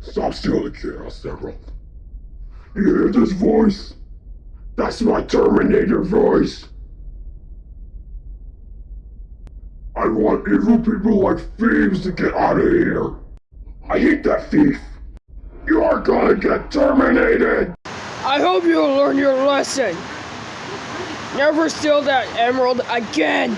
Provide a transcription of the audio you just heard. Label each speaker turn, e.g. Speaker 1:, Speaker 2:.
Speaker 1: Stop stealing the Chaos Emerald. You hear this voice? That's my Terminator voice. I want evil people like thieves to get out of here. I hate that thief. You are gonna get terminated.
Speaker 2: I hope you'll learn your lesson. Never steal that emerald again.